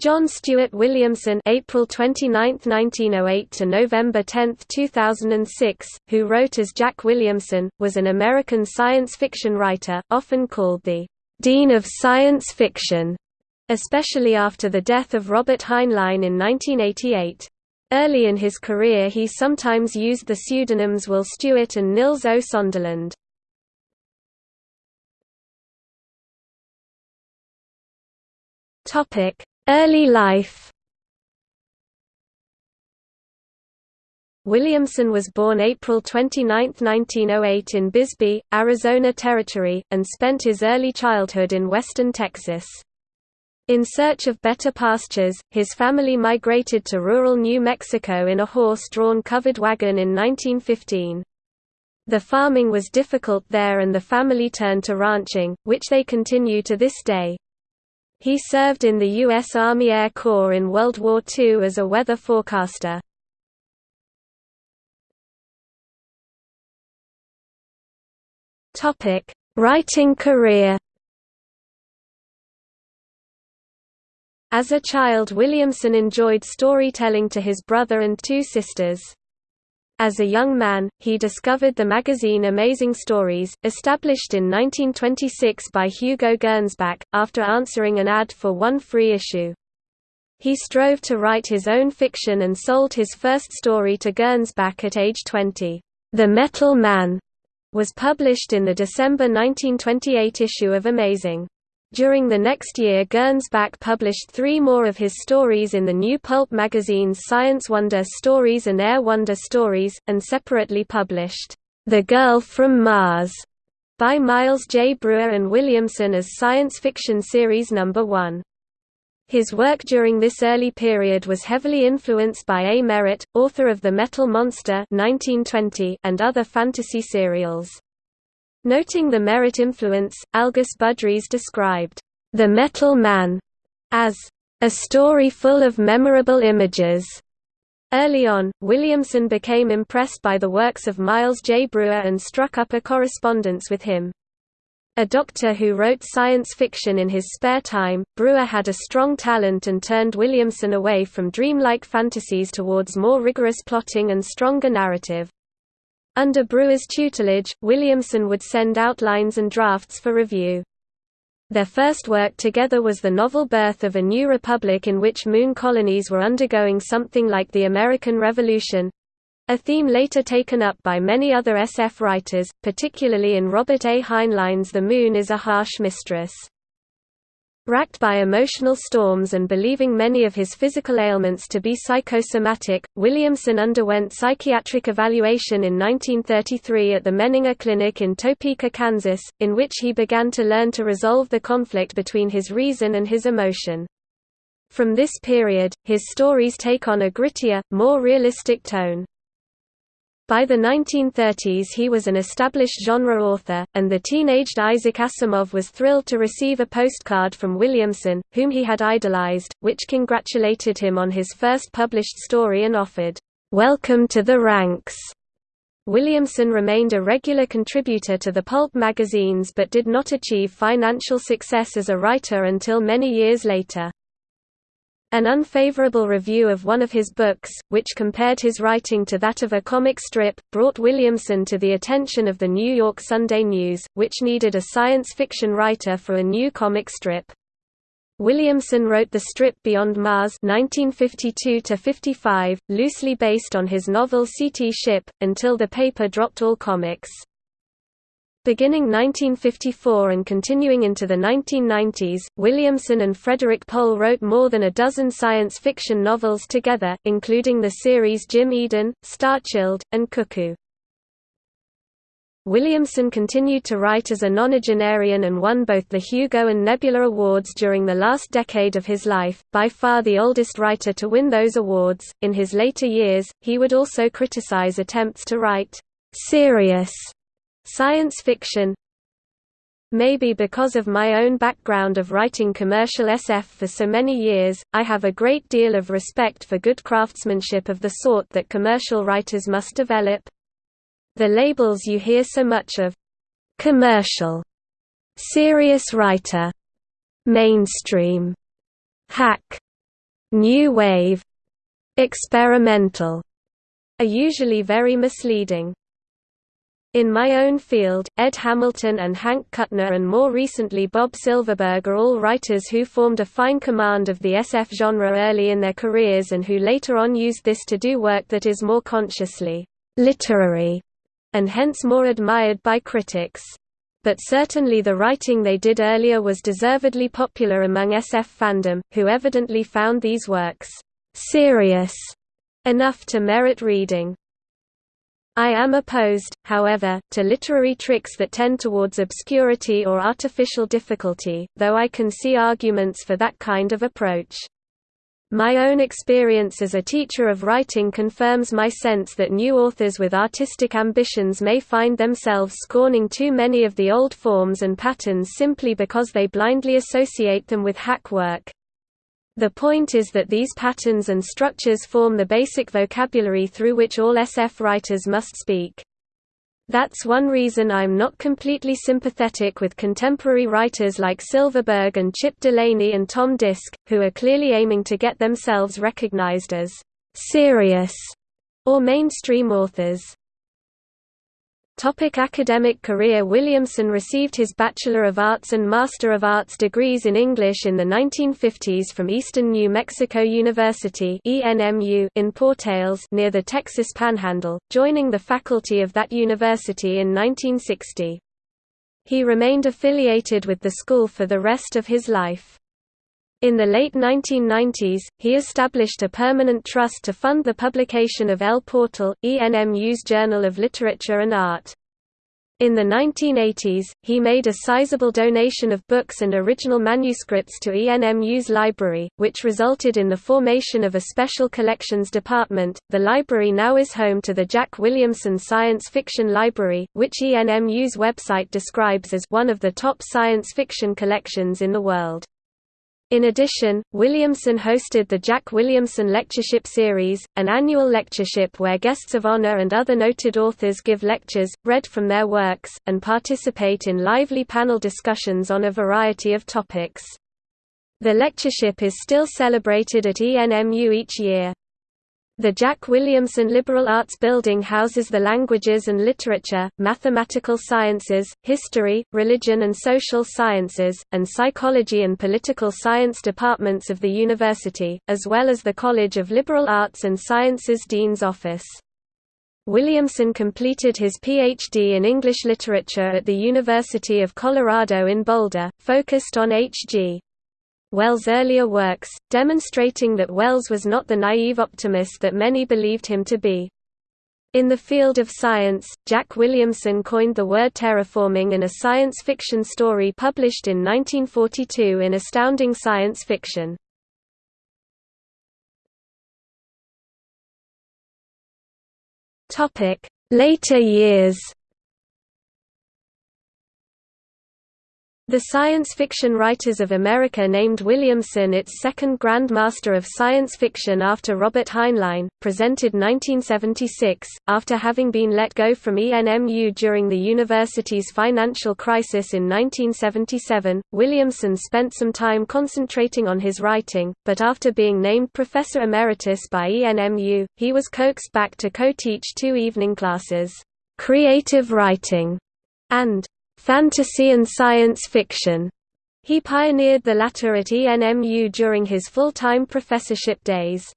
John Stuart Williamson April 29, 1908 to November 10, 2006, who wrote as Jack Williamson, was an American science fiction writer, often called the «Dean of Science Fiction», especially after the death of Robert Heinlein in 1988. Early in his career he sometimes used the pseudonyms Will Stewart and Nils O. Sonderland. Topic Early life Williamson was born April 29, 1908 in Bisbee, Arizona Territory, and spent his early childhood in western Texas. In search of better pastures, his family migrated to rural New Mexico in a horse-drawn covered wagon in 1915. The farming was difficult there and the family turned to ranching, which they continue to this day. He served in the U.S. Army Air Corps in World War II as a weather forecaster. Writing career As a child Williamson enjoyed storytelling to his brother and two sisters. As a young man, he discovered the magazine Amazing Stories, established in 1926 by Hugo Gernsback, after answering an ad for one free issue. He strove to write his own fiction and sold his first story to Gernsback at age 20. The Metal Man was published in the December 1928 issue of Amazing. During the next year Gernsback published three more of his stories in the new pulp magazines Science Wonder Stories and Air Wonder Stories, and separately published, "'The Girl from Mars' by Miles J. Breuer and Williamson as science fiction series number 1. His work during this early period was heavily influenced by A. Merritt, author of The Metal Monster 1920 and other fantasy serials. Noting the Merritt influence, Algis Budrys described, "...the Metal Man," as, "...a story full of memorable images." Early on, Williamson became impressed by the works of Miles J. Breuer and struck up a correspondence with him. A doctor who wrote science fiction in his spare time, Breuer had a strong talent and turned Williamson away from dreamlike fantasies towards more rigorous plotting and stronger narrative. Under Breuer's tutelage, Williamson would send outlines and drafts for review. Their first work together was the novel Birth of a New Republic in which moon colonies were undergoing something like the American Revolution—a theme later taken up by many other SF writers, particularly in Robert A. Heinlein's The Moon is a Harsh Mistress. Racked by emotional storms and believing many of his physical ailments to be psychosomatic, Williamson underwent psychiatric evaluation in 1933 at the Menninger Clinic in Topeka, Kansas, in which he began to learn to resolve the conflict between his reason and his emotion. From this period, his stories take on a grittier, more realistic tone. By the 1930s he was an established genre author, and the teenaged Isaac Asimov was thrilled to receive a postcard from Williamson, whom he had idolized, which congratulated him on his first published story and offered, "'Welcome to the ranks'". Williamson remained a regular contributor to the pulp magazines but did not achieve financial success as a writer until many years later. An unfavorable review of one of his books, which compared his writing to that of a comic strip, brought Williamson to the attention of the New York Sunday News, which needed a science fiction writer for a new comic strip. Williamson wrote the strip Beyond Mars 1952 loosely based on his novel Seetee Ship, until the paper dropped all comics. Beginning 1954 and continuing into the 1990s, Williamson and Frederik Pohl wrote more than a dozen science fiction novels together, including the series Jim Eden, Starchild, and Cuckoo. Williamson continued to write as a nonagenarian and won both the Hugo and Nebula Awards during the last decade of his life, by far the oldest writer to win those awards. In his later years, he would also criticize attempts to write serious Science fiction Maybe because of my own background of writing commercial SF for so many years, I have a great deal of respect for good craftsmanship of the sort that commercial writers must develop. The labels you hear so much of commercial, serious writer, mainstream, hack, new wave, experimental, are usually very misleading. In my own field, Ed Hamilton and Hank Kuttner and more recently Bob Silverberg are all writers who formed a fine command of the SF genre early in their careers and who later on used this to do work that is more consciously literary and hence more admired by critics. But certainly the writing they did earlier was deservedly popular among SF fandom, who evidently found these works serious enough to merit reading. I am opposed, however, to literary tricks that tend towards obscurity or artificial difficulty, though I can see arguments for that kind of approach. My own experience as a teacher of writing confirms my sense that new authors with artistic ambitions may find themselves scorning too many of the old forms and patterns simply because they blindly associate them with hack work. The point is that these patterns and structures form the basic vocabulary through which all SF writers must speak. That's one reason I'm not completely sympathetic with contemporary writers like Silverberg and Chip Delany and Tom Disch, who are clearly aiming to get themselves recognized as serious or mainstream authors. Topic academic career Williamson received his Bachelor of Arts and Master of Arts degrees in English in the 1950s from Eastern New Mexico University in Portales near the Texas Panhandle, joining the faculty of that university in 1960. He remained affiliated with the school for the rest of his life. In the late 1990s, he established a permanent trust to fund the publication of El Portal, ENMU's Journal of Literature and Art. In the 1980s, he made a sizable donation of books and original manuscripts to ENMU's library, which resulted in the formation of a special collections department. The library now is home to the Jack Williamson Science Fiction Library, which ENMU's website describes as one of the top science fiction collections in the world. In addition, Williamson hosted the Jack Williamson Lectureship Series, an annual lectureship where guests of honor and other noted authors give lectures, read from their works, and participate in lively panel discussions on a variety of topics. The lectureship is still celebrated at ENMU each year. The Jack Williamson Liberal Arts Building houses the languages and literature, mathematical sciences, history, religion and social sciences, and psychology and political science departments of the university, as well as the College of Liberal Arts and Sciences Dean's Office. Williamson completed his Ph.D. in English literature at the University of Colorado in Boulder, focused on H.G. Wells' earlier works, demonstrating that Wells was not the naive optimist that many believed him to be. In the field of science, Jack Williamson coined the word terraforming in a science fiction story published in 1942 in Astounding Science Fiction. Later years The Science Fiction Writers of America named Williamson its second Grand Master of Science Fiction after Robert Heinlein, presented 1976. After having been let go from ENMU during the university's financial crisis in 1977, Williamson spent some time concentrating on his writing, but after being named Professor Emeritus by ENMU, he was coaxed back to co-teach two evening classes, Creative Writing and fantasy and science fiction. He pioneered the latter at ENMU during his full-time professorship days.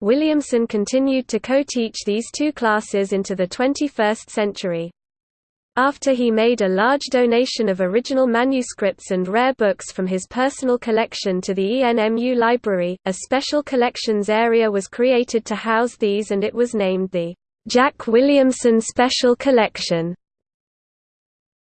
Williamson continued to co-teach these two classes into the 21st century. After he made a large donation of original manuscripts and rare books from his personal collection to the ENMU library, a special collections area was created to house these and it was named the Jack Williamson Special Collection.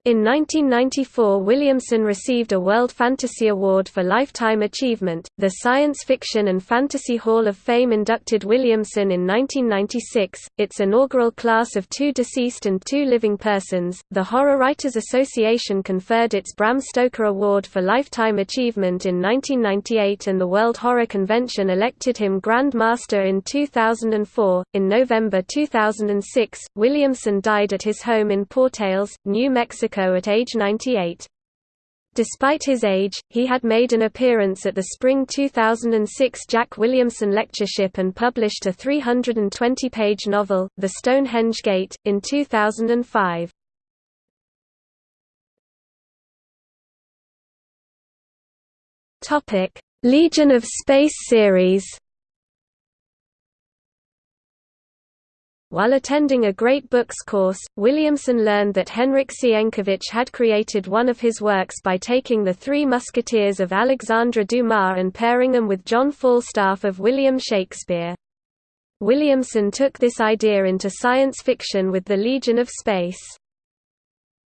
In 1994 Williamson received a World Fantasy Award for Lifetime Achievement. The Science Fiction and Fantasy Hall of Fame inducted Williamson in 1996, its inaugural class of two deceased and two living persons. The Horror Writers Association conferred its Bram Stoker Award for Lifetime Achievement in 1998 and the World Horror Convention elected him Grand Master in 2004. In November 2006, Williamson died at his home in Portales, New Mexico Mexico at age 98. Despite his age, he had made an appearance at the spring 2006 Jack Williamson Lectureship and published a 320-page novel, The Stonehenge Gate, in 2005. Legion of Space series While attending a Great Books course, Williamson learned that Henryk Sienkiewicz had created one of his works by taking the Three Musketeers of Alexandre Dumas and pairing them with John Falstaff of William Shakespeare. Williamson took this idea into science fiction with the Legion of Space.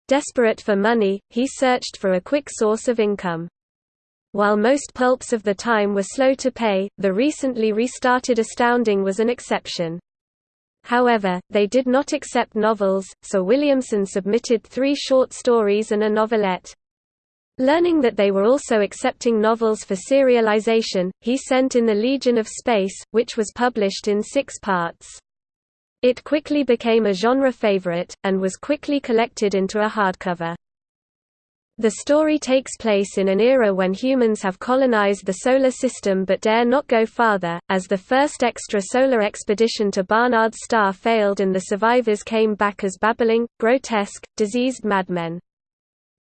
Desperate for money, he searched for a quick source of income. While most pulps of the time were slow to pay, the recently restarted Astounding was an exception. However, they did not accept novels, so Williamson submitted three short stories and a novelette. Learning that they were also accepting novels for serialization, he sent in The Legion of Space, which was published in six parts. It quickly became a genre favorite, and was quickly collected into a hardcover. The story takes place in an era when humans have colonized the Solar System but dare not go farther, as the first extrasolar expedition to Barnard's star failed and the survivors came back as babbling, grotesque, diseased madmen.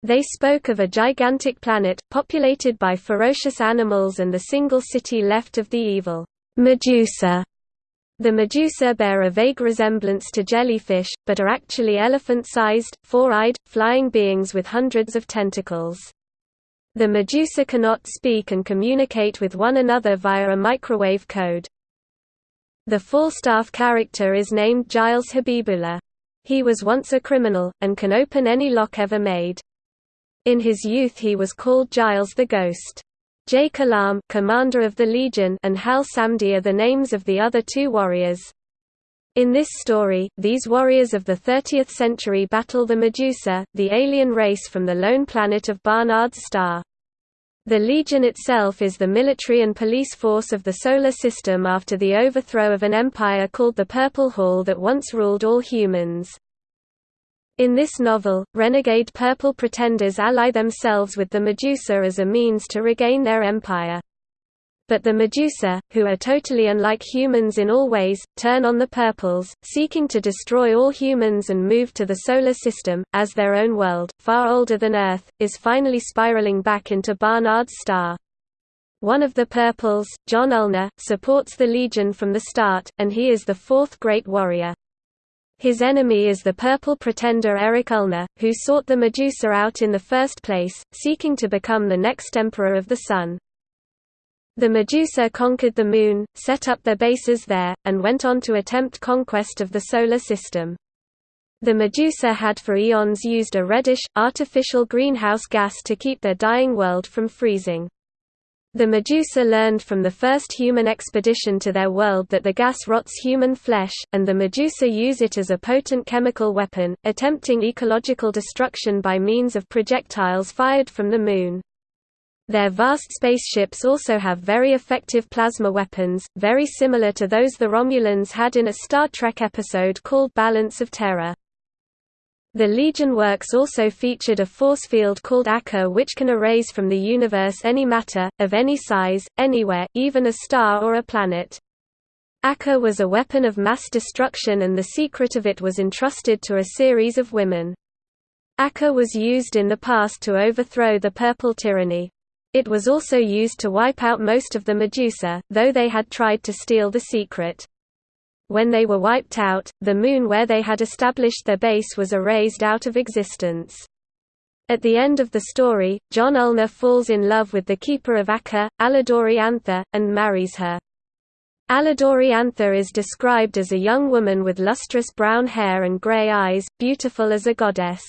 They spoke of a gigantic planet, populated by ferocious animals and the single city left of the evil Medusa the medusa bear a vague resemblance to jellyfish, but are actually elephant-sized, four-eyed, flying beings with hundreds of tentacles. The medusa cannot speak and communicate with one another via a microwave code. The Falstaff character is named Giles Habibullah. He was once a criminal, and can open any lock ever made. In his youth he was called Giles the Ghost. Jay Kalam commander of the Legion and Hal Samdi are the names of the other two warriors. In this story, these warriors of the 30th century battle the Medusa, the alien race from the lone planet of Barnard's star. The Legion itself is the military and police force of the Solar System after the overthrow of an empire called the Purple Hall that once ruled all humans. In this novel, renegade purple pretenders ally themselves with the Medusa as a means to regain their empire. But the Medusa, who are totally unlike humans in all ways, turn on the purples, seeking to destroy all humans and move to the Solar System, as their own world, far older than Earth, is finally spiraling back into Barnard's star. One of the purples, John Ulnar, supports the Legion from the start, and he is the fourth great warrior. His enemy is the purple pretender Erik Ulnar, who sought the Medusa out in the first place, seeking to become the next Emperor of the Sun. The Medusa conquered the Moon, set up their bases there, and went on to attempt conquest of the Solar System. The Medusa had for eons used a reddish, artificial greenhouse gas to keep their dying world from freezing. The Medusa learned from the first human expedition to their world that the gas rots human flesh, and the Medusa use it as a potent chemical weapon, attempting ecological destruction by means of projectiles fired from the Moon. Their vast spaceships also have very effective plasma weapons, very similar to those the Romulans had in a Star Trek episode called Balance of Terror. The Legion works also featured a force field called Akka which can erase from the universe any matter, of any size, anywhere, even a star or a planet. Akka was a weapon of mass destruction and the secret of it was entrusted to a series of women. Akka was used in the past to overthrow the Purple Tyranny. It was also used to wipe out most of the Medusa, though they had tried to steal the secret. When they were wiped out, the moon where they had established their base was erased out of existence. At the end of the story, John Ulnar falls in love with the keeper of Akka, Aladoree Anthar, and marries her. Aladoree Anthar is described as a young woman with lustrous brown hair and grey eyes, beautiful as a goddess.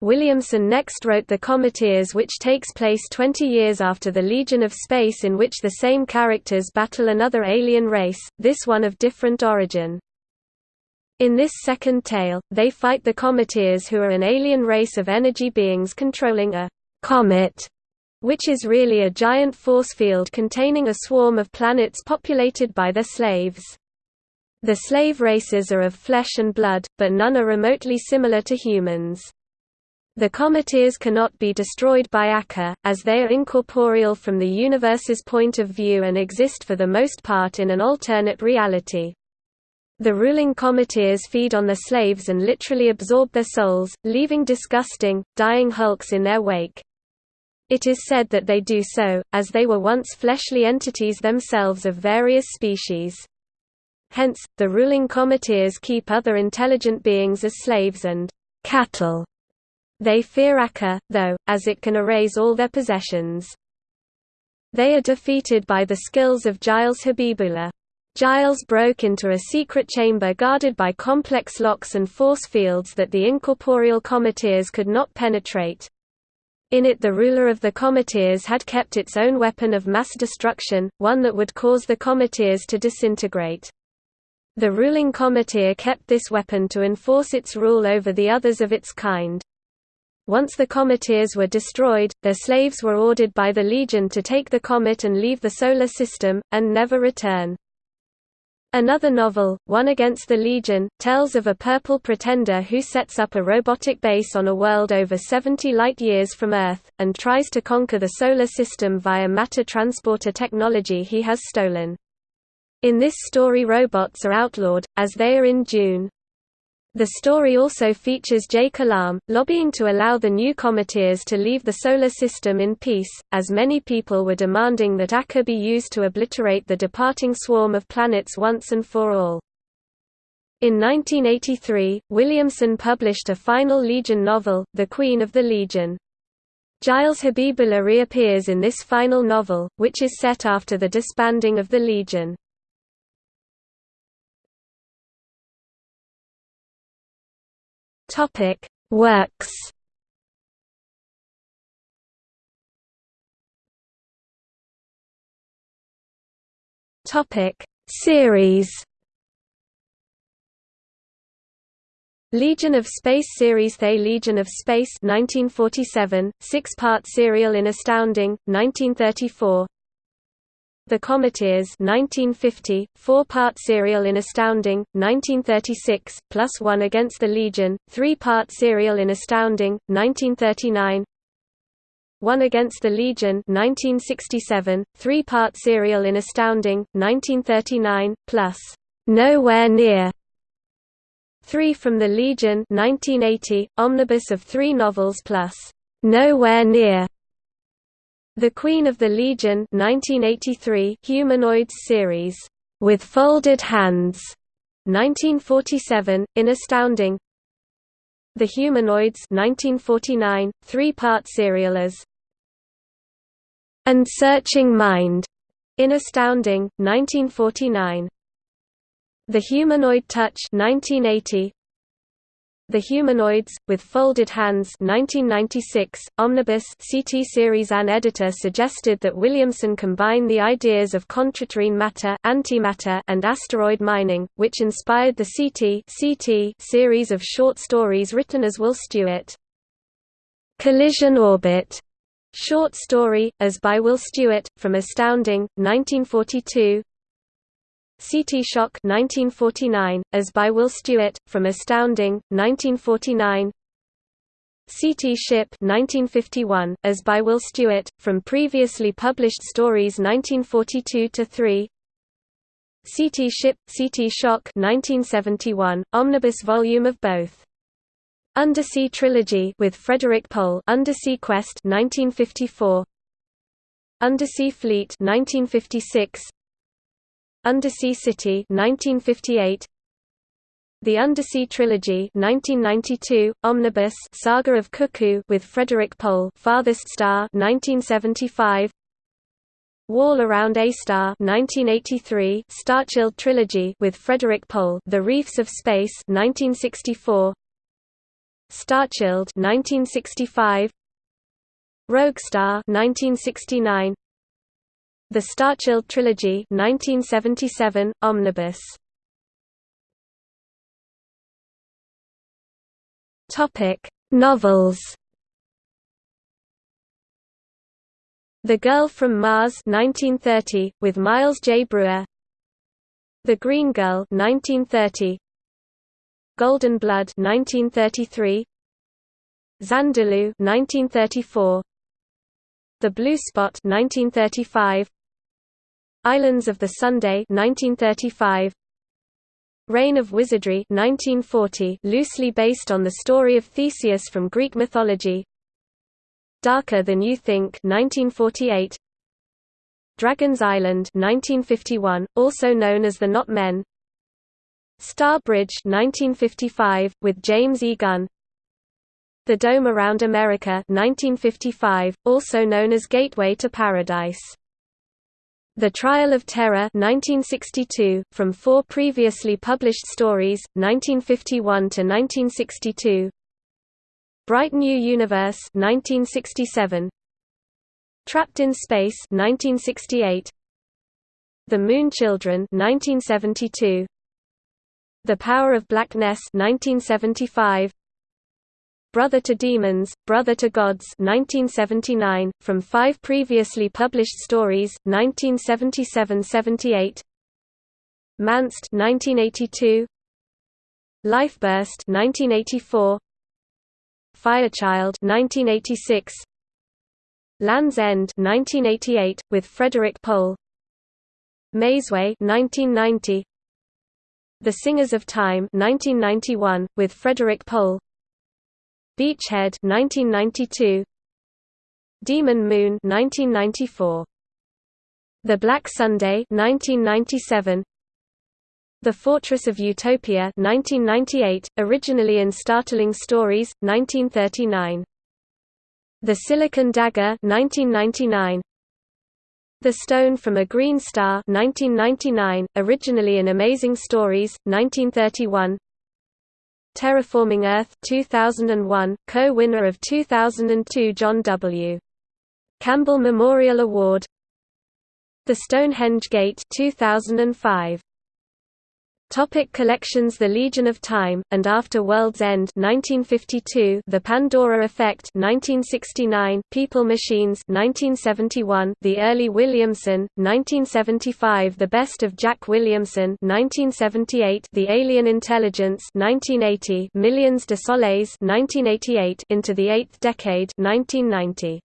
Williamson next wrote The Cometeers which takes place 20 years after the Legion of Space in which the same characters battle another alien race, this one of different origin. In this second tale, they fight the Cometeers who are an alien race of energy beings controlling a «comet», which is really a giant force field containing a swarm of planets populated by their slaves. The slave races are of flesh and blood, but none are remotely similar to humans. The cometeers cannot be destroyed by Akka, as they are incorporeal from the universe's point of view and exist for the most part in an alternate reality. The ruling cometeers feed on the slaves and literally absorb their souls, leaving disgusting, dying hulks in their wake. It is said that they do so, as they were once fleshly entities themselves of various species. Hence, the ruling cometeers keep other intelligent beings as slaves and cattle they fear Akka, though, as it can erase all their possessions. They are defeated by the skills of Giles Habibullah. Giles broke into a secret chamber guarded by complex locks and force fields that the incorporeal cometeers could not penetrate. In it the ruler of the cometeers had kept its own weapon of mass destruction, one that would cause the cometeers to disintegrate. The ruling cometeer kept this weapon to enforce its rule over the others of its kind. Once the cometeers were destroyed, their slaves were ordered by the Legion to take the comet and leave the Solar System, and never return. Another novel, One Against the Legion, tells of a purple pretender who sets up a robotic base on a world over 70 light-years from Earth, and tries to conquer the Solar System via matter transporter technology he has stolen. In this story robots are outlawed, as they are in Dune. The story also features Jay Kalam, lobbying to allow the new cometeers to leave the Solar System in peace, as many people were demanding that Akka be used to obliterate the departing swarm of planets once and for all. In 1983, Williamson published a final Legion novel, The Queen of the Legion. Giles Habibullah reappears in this final novel, which is set after the disbanding of the Legion. Topic Works. Topic Series. Legion of Space series. They Legion of Space 1947, six-part serial in Astounding, 1934 the Cometeers 1950, four-part serial in Astounding, 1936, plus one against the Legion, three-part serial in Astounding, 1939 One Against the Legion 1967, three-part serial in Astounding, 1939, plus Nowhere Near. Three from the Legion 1980, omnibus of three novels plus Nowhere Near the Queen of the Legion 1983 Humanoids series, With Folded Hands, 1947, in Astounding. The Humanoids 1949, three-part serial as And Searching Mind, in Astounding, 1949 The Humanoid Touch 1980, the Humanoids, with Folded Hands 1996, Omnibus CT series An editor suggested that Williamson combine the ideas of contraterrene matter, antimatter and asteroid mining, which inspired the CT, CT series of short stories written as Will Stewart. Collision Orbit short story, as by Will Stewart, from Astounding, 1942 Seetee Shock 1949, as by Will Stewart, from Astounding, 1949 Seetee Ship 1951, as by Will Stewart, from previously published stories 1942–3 Seetee Ship, Seetee Shock 1971, omnibus volume of both. Undersea Trilogy with Frederik Pohl Undersea Quest 1954 Undersea Fleet 1956 Undersea City 1958 The Undersea Trilogy 1992 Omnibus Saga of Cuckoo with Frederik Pohl Farthest Star 1975 Wall Around A Star 1983 Starchild Trilogy with Frederik Pohl The Reefs of Space 1964 Starchild 1965 Rogue Star 1969 the Starchild Trilogy 1977, Omnibus Novels. The Girl from Mars 1930 with Miles J Breuer The Green Girl 1930. Golden Blood 1933. Xandalu 1934 The Blue Spot 1935 Islands of the Sunday 1935 Reign of Wizardry 1940 loosely based on the story of Theseus from Greek mythology. Darker Than You Think 1948 Dragon's Island 1951 also known as The Not Men Star Bridge 1955 with James E. Gunn. The Dome Around America 1955 also known as Gateway to Paradise the Trial of Terror 1962, from four previously published stories, 1951 to 1962. Bright New Universe 1967. Trapped in Space 1968. The Moon Children 1972. The Power of Blackness 1975. Brother to Demons, Brother to Gods 1979, from five previously published stories, 1977–78 Manseed 1982 Lifeburst 1984 Firechild 1986 Land's End 1988 with Frederik Pohl. Mazeway 1990 The Singers of Time 1991 with Frederik Pohl Beachhead 1992 Demon Moon 1994 The Black Sunday 1997 The Fortress of Utopia 1998 originally in Startling Stories 1939 The Silicon Dagger 1999 The Stone from a Green Star 1999 originally in Amazing Stories 1931 Terraforming Earth 2001, co-winner of 2002 John W. Campbell Memorial Award The Stonehenge Gate 2005 Topic collections The Legion of Time, and After World's End 1952, The Pandora Effect 1969, People Machines 1971, The Early Williamson, 1975 The Best of Jack Williamson 1978, The Alien Intelligence 1980, Millions de Soleils 1988, Into the Eighth Decade 1990.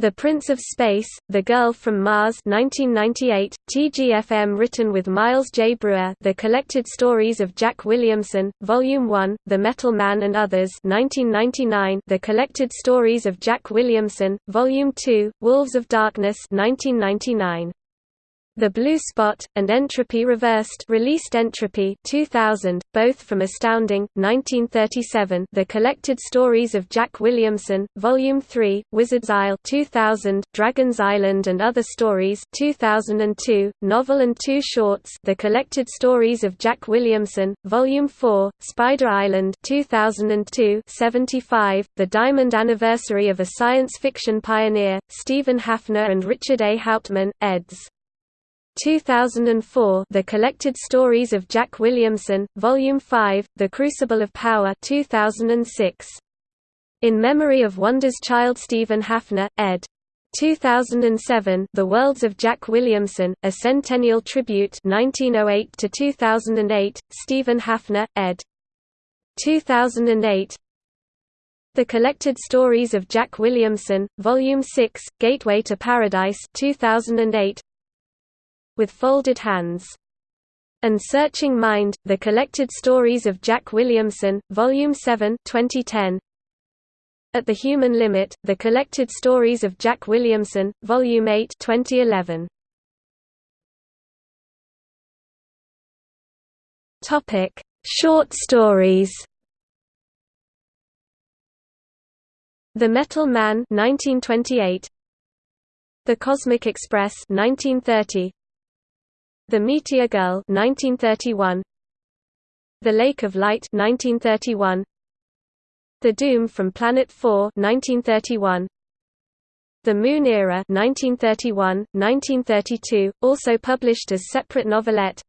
The Prince of Space, The Girl from Mars 1998, TGFM written with Miles J. Breuer The Collected Stories of Jack Williamson, Volume 1, The Metal Man and Others 1999, The Collected Stories of Jack Williamson, Volume 2, Wolves of Darkness 1999. The Blue Spot, and Entropy Reversed released Entropy 2000, both from Astounding, 1937 The Collected Stories of Jack Williamson, Volume 3, Wizard's Isle 2000, Dragon's Island and Other Stories 2002, Novel and Two Shorts. The Collected Stories of Jack Williamson, Volume 4, Spider Island 2002 75, The Diamond Anniversary of a Science Fiction Pioneer, Stephen Haffner and Richard A. Hauptmann, eds. 2004 The Collected Stories of Jack Williamson, Volume 5, The Crucible of Power 2006. In Memory of Wonder's Child Stephen Haffner, ed. 2007 The Worlds of Jack Williamson, A Centennial Tribute 1908 to 2008 Stephen Haffner ed 2008 The Collected Stories of Jack Williamson Volume 6 Gateway to Paradise 2008 with Folded Hands. And Searching Mind, The Collected Stories of Jack Williamson, Volume 7 2010. At the Human Limit, The Collected Stories of Jack Williamson, Volume 8 2011. Topic: Short stories. The Metal Man 1928. The Cosmic Express 1930. The Meteor Girl 1931 The Lake of Light 1931 The Doom from Planet 4 1931 The Moon Era 1931 1932 also published as separate novelette.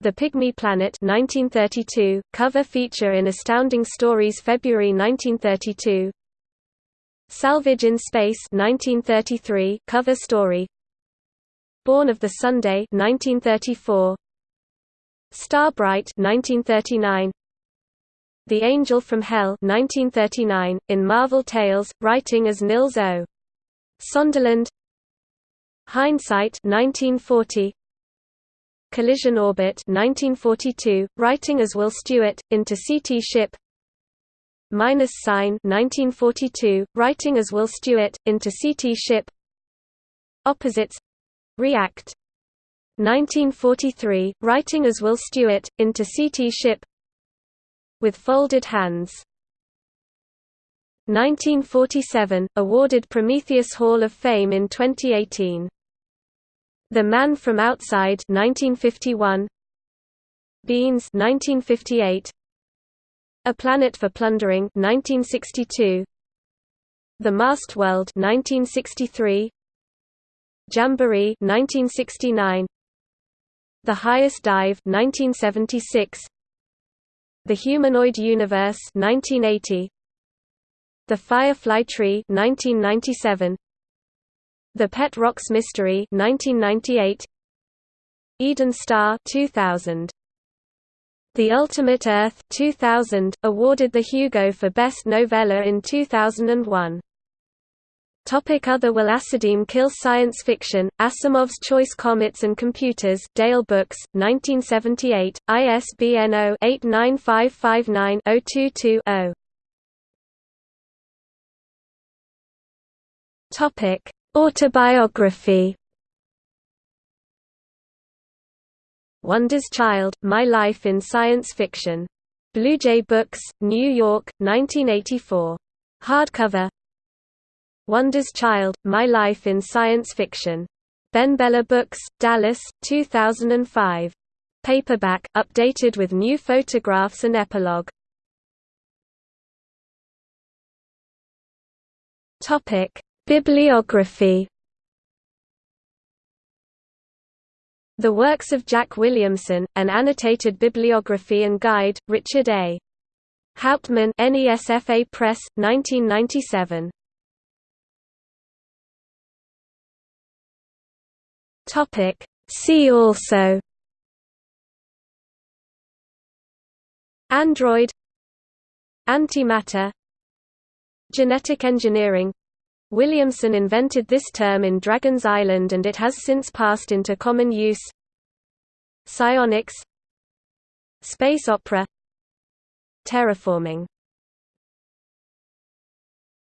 The Pygmy Planet 1932 cover feature in Astounding Stories February 1932 Salvage in Space 1933 cover story Born of the Sunday 1934 Starbright 1939 The Angel from Hell 1939, in Marvel Tales, writing as Nils O. Sonderland Hindsight 1940, Collision Orbit 1942, writing as Will Stewart, into Seetee Ship. Minus Sign 1942, writing as Will Stewart, into Seetee Ship. Opposites React. 1943, writing as Will Stewart, into Seetee Ship. With Folded Hands. 1947, awarded Prometheus Hall of Fame in 2018 The Man from Outside 1951, Beans 1958, a Planet for Plundering 1962 The Masked World 1963 Jamboree 1969 The Highest Dive 1976 The Humanoid Universe 1980 The Firefly Tree 1997 The Pet Rocks Mystery 1998 Eden Star 2000 the Ultimate Earth 2000, awarded the Hugo for Best Novella in 2001. Topic Other Will Academe kill science fiction, Asimov's Choice Comets and Computers Dale Books, 1978, ISBN 0-89559-022-0 Autobiography Wonder's Child, My Life in Science Fiction. Bluejay Books, New York, 1984. Hardcover Wonder's Child, My Life in Science Fiction. BenBella Books, Dallas, 2005. Paperback, updated with new photographs and epilogue. Topic: Bibliography The Works of Jack Williamson, An Annotated Bibliography and Guide, Richard A. Hauptmann NESFA Press, 1997. See also Android Antimatter Genetic engineering Williamson invented this term in Dragon's Island and it has since passed into common use. Psionics Space opera Terraforming